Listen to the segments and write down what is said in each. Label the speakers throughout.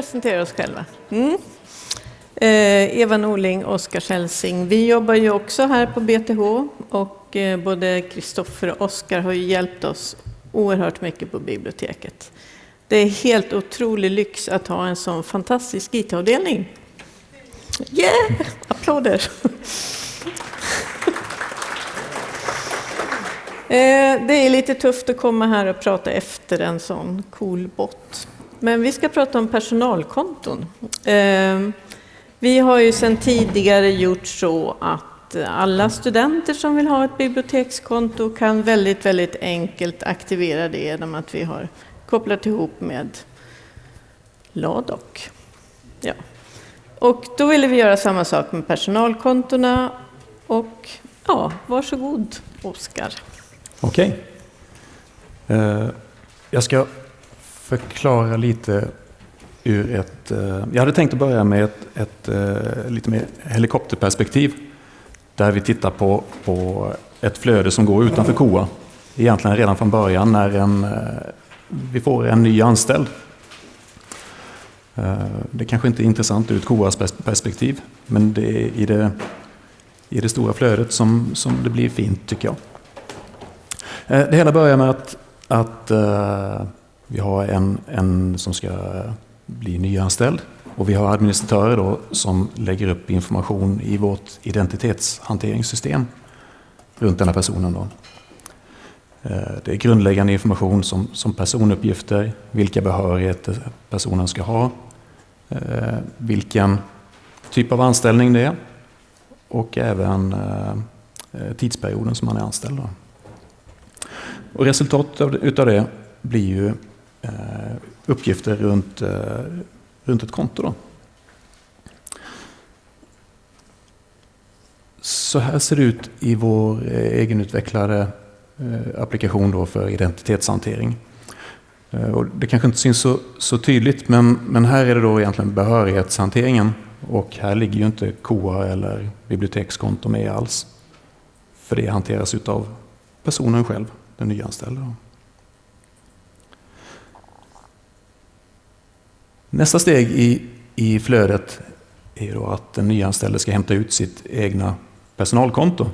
Speaker 1: presentera oss själva. Mm. Eh, Eva Norling, Oskar Hälsing. Vi jobbar ju också här på BTH och eh, både Kristoffer och Oskar har ju hjälpt oss oerhört mycket på biblioteket. Det är helt otrolig lyx att ha en sån fantastisk IT-avdelning. Yeah! Applåder! Eh, det är lite tufft att komma här och prata efter en sån cool bot. Men vi ska prata om personalkonton. Ehm, vi har ju sedan tidigare gjort så att alla studenter som vill ha ett bibliotekskonto kan väldigt, väldigt enkelt aktivera det genom att vi har kopplat ihop med Ladok. Ja. Och då ville vi göra samma sak med personalkontona och ja, varsågod Oskar.
Speaker 2: Okej. Eh, jag ska förklara lite ur ett... Eh, jag hade tänkt att börja med ett, ett eh, lite mer helikopterperspektiv. Där vi tittar på, på ett flöde som går utanför KOA. Egentligen redan från början när en, eh, vi får en ny anställd. Det kanske inte är intressant ur ett KOAs perspektiv, men det är i det, i det stora flödet som, som det blir fint tycker jag. Det hela börjar med att, att vi har en, en som ska bli nyanställd och vi har administratörer då som lägger upp information i vårt identitetshanteringssystem runt den här personen. Då. Eh, det är grundläggande information som, som personuppgifter, vilka behörigheter personen ska ha, eh, vilken typ av anställning det är och även eh, tidsperioden som man är anställd. Då. Och resultatet utav det blir ju Eh, uppgifter runt, eh, runt ett konto. Då. Så här ser det ut i vår eh, egenutvecklade applikation då för identitetshantering. Och det kanske inte syns så, så, tydligt, men, men här är det då egentligen behörighetshanteringen. Och här ligger ju inte KOA eller bibliotekskonto med alls. För det hanteras av personen själv, den nyanställda. Nästa steg i, i flödet är då att den nyanställde ska hämta ut sitt egna personalkonto.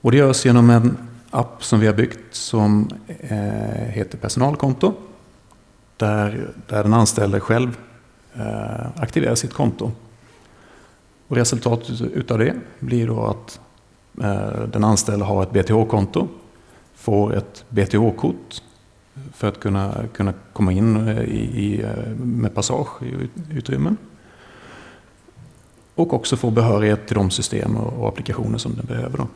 Speaker 2: Och det görs genom en app som vi har byggt som eh, heter Personalkonto. Där, där den anställde själv eh, aktiverar sitt konto. Och resultatet utav det blir då att eh, den anställde har ett BTH-konto, får ett BTH-kort för att kunna, kunna komma in eh, i, i, eh, med passage i utrymmen. Och också få behörighet till de system och, applikationer som den behöver. Då.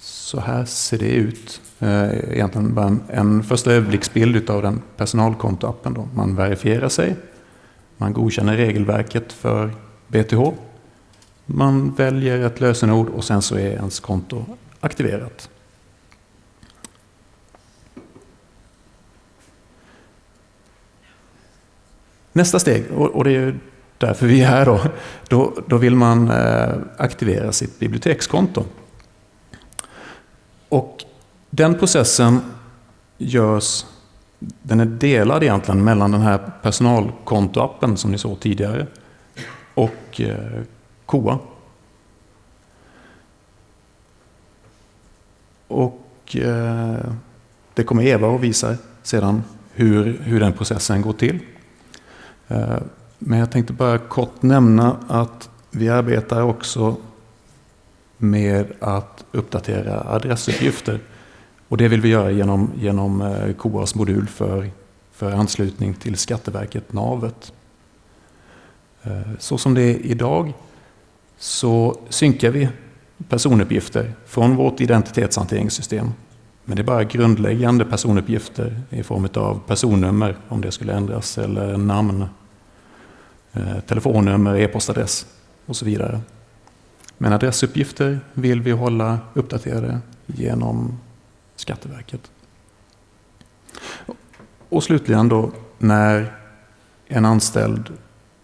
Speaker 2: Så här ser det ut. Eh, egentligen bara en, en första överblicksbild av den personalkontoappen. Då. Man verifierar sig, man godkänner regelverket för BTH, man väljer ett lösenord och sen så är ens konto aktiverat. Nästa steg, och det är därför vi är här då, då, då vill man eh, aktivera sitt bibliotekskonto. Och den processen görs, den är delad egentligen mellan den här personalkontoappen som ni såg tidigare och eh, KOA. Och eh, det kommer Eva att visa sedan hur, hur den processen går till. Eh, men jag tänkte bara kort nämna att vi arbetar också med att uppdatera adressuppgifter. Och det vill vi göra genom, genom eh, KOAs modul för, för anslutning till Skatteverket, Navet. Eh, så som det är idag så synkar vi personuppgifter från vårt identitetshanteringssystem. Men det är bara grundläggande personuppgifter i form av personnummer om det skulle ändras eller namn, Eh, telefonnummer, e-postadress och så vidare. Men adressuppgifter vill vi hålla uppdaterade genom Skatteverket. Och slutligen då när en anställd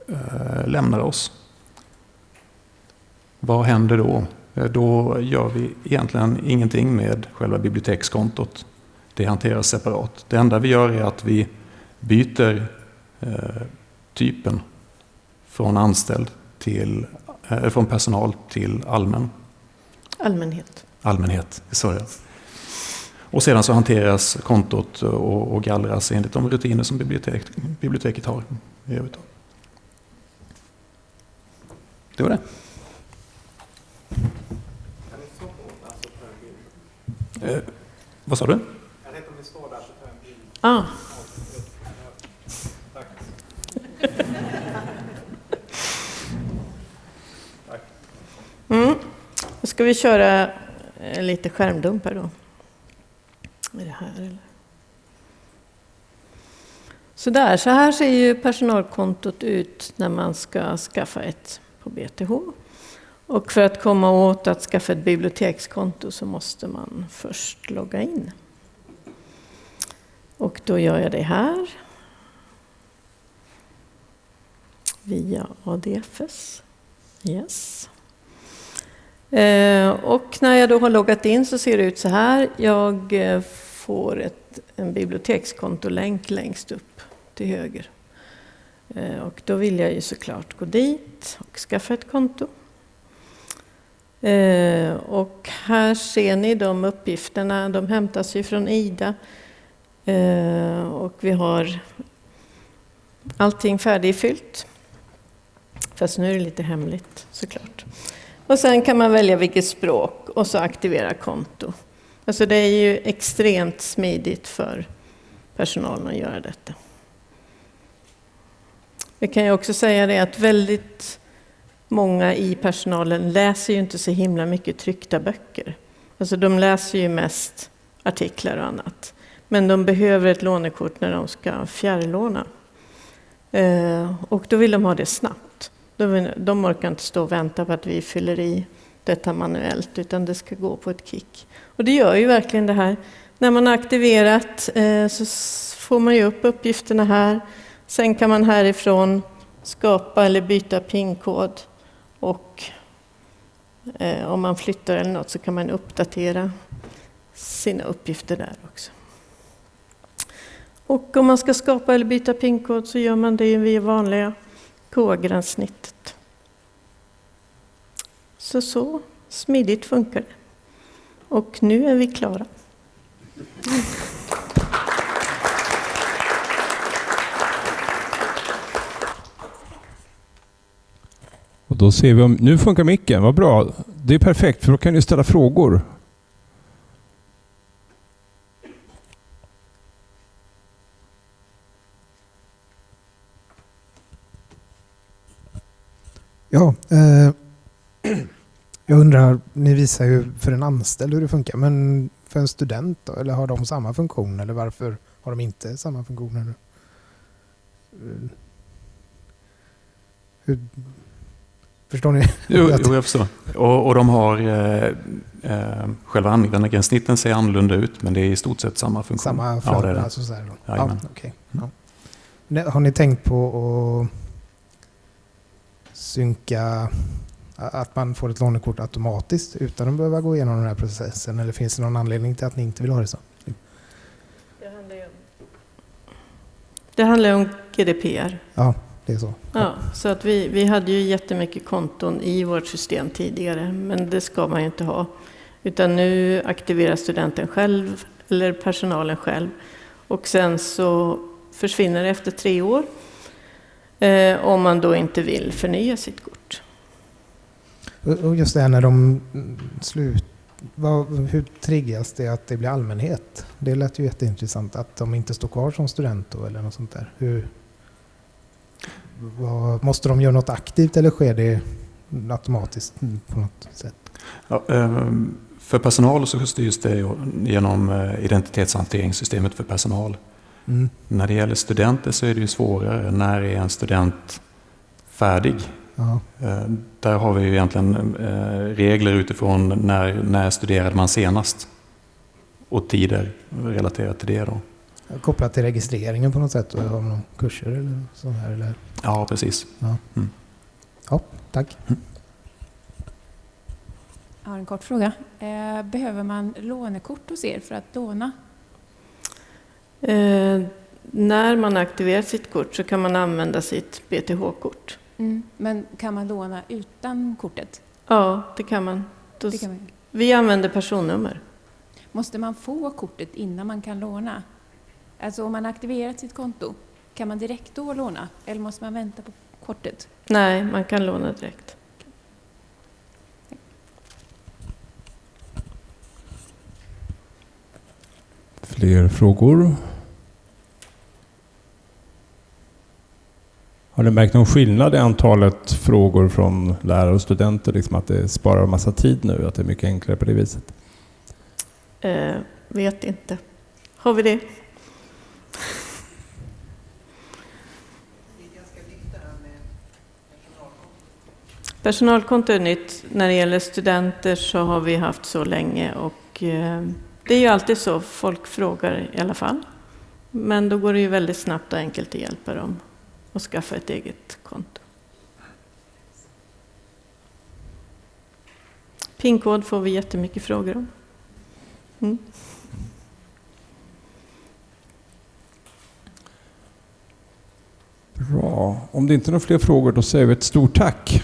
Speaker 2: eh, lämnar oss. Vad händer då? Eh, då gör vi egentligen ingenting med själva bibliotekskontot. Det hanteras separat. Det enda vi gör är att vi byter eh, typen från anställd till, eh, från personal till allmän.
Speaker 1: Allmänhet.
Speaker 2: Allmänhet, är Och sedan så hanteras kontot och, och gallras enligt de rutiner som bibliotek, biblioteket har i övrigt. Det var det. Eh, vad sa du? Jag vet om det står där så tar jag en bild.
Speaker 1: Ah. Mm. Då ska vi köra eh, lite skärmdump här då. Är det här eller? Sådär, så här ser ju personalkontot ut när man ska skaffa ett på BTH. Och för att komma åt att skaffa ett bibliotekskonto så måste man först logga in. Och då gör jag det här. Via ADFS. Yes. Eh, och när jag då har loggat in så ser det ut så här. Jag eh, får ett, en bibliotekskontolänk längst upp till höger. Eh, och då vill jag ju såklart gå dit och skaffa ett konto. Och här ser ni de uppgifterna, de hämtas ju från IDA. Och vi har allting färdigfyllt. Fast nu är det lite hemligt såklart. Och sen kan man välja vilket språk och så aktivera konto. Alltså det är ju extremt smidigt för personalen att göra detta. Vi kan ju också säga det att väldigt många i personalen läser ju inte så himla mycket tryckta böcker. Alltså de läser ju mest artiklar och annat. Men de behöver ett lånekort när de ska fjärrlåna. Eh, och då vill de ha det snabbt. De orkar inte stå och vänta på att vi fyller i detta manuellt, utan det ska gå på ett kick. Och det gör ju verkligen det här. När man har aktiverat eh, så får man ju upp uppgifterna här. Sen kan man härifrån skapa eller byta PIN-kod och eh, om man flyttar eller något så kan man uppdatera sina uppgifter där också. Och om man ska skapa eller byta PIN-kod så gör man det via vanliga K-gränssnittet. Så så smidigt funkar det. Och nu är vi klara.
Speaker 3: Och då ser vi om... Nu funkar micken, vad bra. Det är perfekt för då kan ni ställa frågor.
Speaker 4: Ja, eh, jag undrar, ni visar ju för en anställd hur det funkar, men för en student då? Eller har de samma funktion? Eller varför har de inte samma funktioner? Hur, förstår ni?
Speaker 2: Jo, jo jag förstår. Och, och de har eh, eh, själva användargränssnitten ser annorlunda ut, men det är i stort sett samma funktion.
Speaker 4: Samma flöde? Ja, det är det. Alltså så här då. Ja, okay. ja. Har ni tänkt på att synka att man får ett lånekort automatiskt utan att behöva gå igenom den här processen? Eller finns det någon anledning till att ni inte vill ha det så?
Speaker 1: Det handlar ju om, det handlar om GDPR.
Speaker 4: Ja, det är så.
Speaker 1: Ja, så att vi, vi hade ju jättemycket konton i vårt system tidigare, men det ska man ju inte ha. Utan nu aktiverar studenten själv, eller personalen själv. Och sen så försvinner det efter tre år eh, om man då inte vill förnya sitt kort.
Speaker 4: Och just det här när de slut... Vad, hur triggas det att det blir allmänhet? Det lät ju jätteintressant att de inte står kvar som student då eller något sånt där. Hur, vad, måste de göra något aktivt eller sker det automatiskt på något sätt?
Speaker 2: Ja, ehm, för personal så styrs det genom eh, identitetshanteringssystemet för personal. Mm. När det gäller studenter så är det ju svårare. När är en student färdig? Ja. Eh, där har vi ju egentligen eh, regler utifrån när, när studerade man senast och tider relaterat till det. Då.
Speaker 4: Kopplat till registreringen på något sätt? Har man kurser eller så här? Eller?
Speaker 2: Ja, precis.
Speaker 4: Ja, mm. ja tack. Mm.
Speaker 5: Jag har en kort fråga. Eh, behöver man lånekort hos er för att låna?
Speaker 1: När man aktiverar sitt kort så kan man använda sitt BTH-kort.
Speaker 5: Mm. Men kan man låna utan kortet?
Speaker 1: Ja, det kan man. Då,
Speaker 5: Det kan man.
Speaker 1: Vi använder personnummer.
Speaker 5: Måste man få kortet innan man kan låna? Alltså om man aktiverat sitt konto, kan man direkt då låna? Eller måste man vänta på kortet?
Speaker 1: Nej, man kan låna direkt.
Speaker 3: Fler frågor? Har ni märkt någon skillnad i antalet frågor från lärare och studenter? Liksom att det sparar en massa tid nu, att det är mycket enklare på det viset?
Speaker 1: Eh, vet inte. Har vi det? Personalkonto är nytt. När det gäller studenter så har vi haft så länge och eh, det är ju alltid så, folk frågar i alla fall. Men då går det ju väldigt snabbt och enkelt att hjälpa dem och skaffa ett eget konto. PIN-kod får vi jättemycket frågor om. Mm.
Speaker 3: Bra. Om det inte är några fler frågor då säger vi ett stort tack